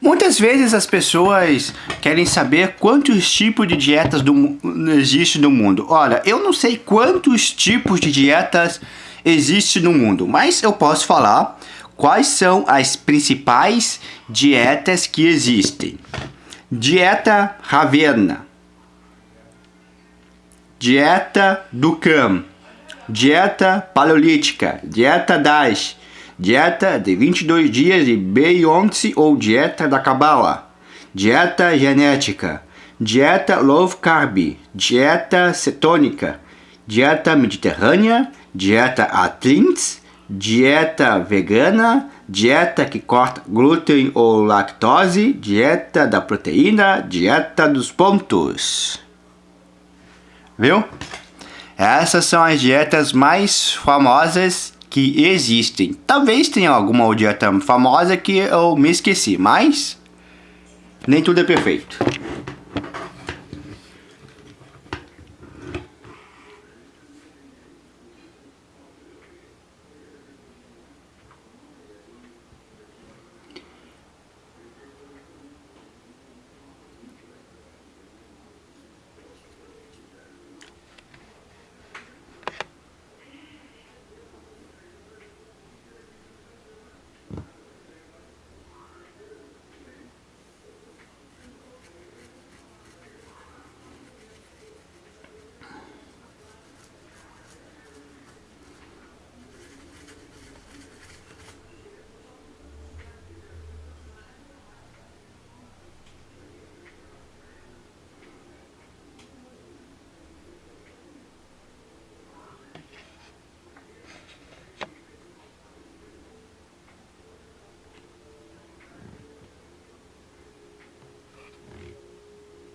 Muitas vezes as pessoas querem saber quantos tipos de dietas do, existe no mundo. Olha, eu não sei quantos tipos de dietas existe no mundo, mas eu posso falar quais são as principais dietas que existem. Dieta Ravenna, dieta Ducam, dieta paleolítica, dieta Dash, dieta de 22 dias de Beyoncé ou dieta da Cabala, dieta genética, dieta low carb, dieta cetônica, dieta mediterrânea, dieta Atkins, dieta vegana, dieta que corta glúten ou lactose, dieta da proteína, dieta dos pontos. Viu? Essas são as dietas mais famosas que existem. Talvez tenha alguma dieta famosa que eu me esqueci, mas nem tudo é perfeito.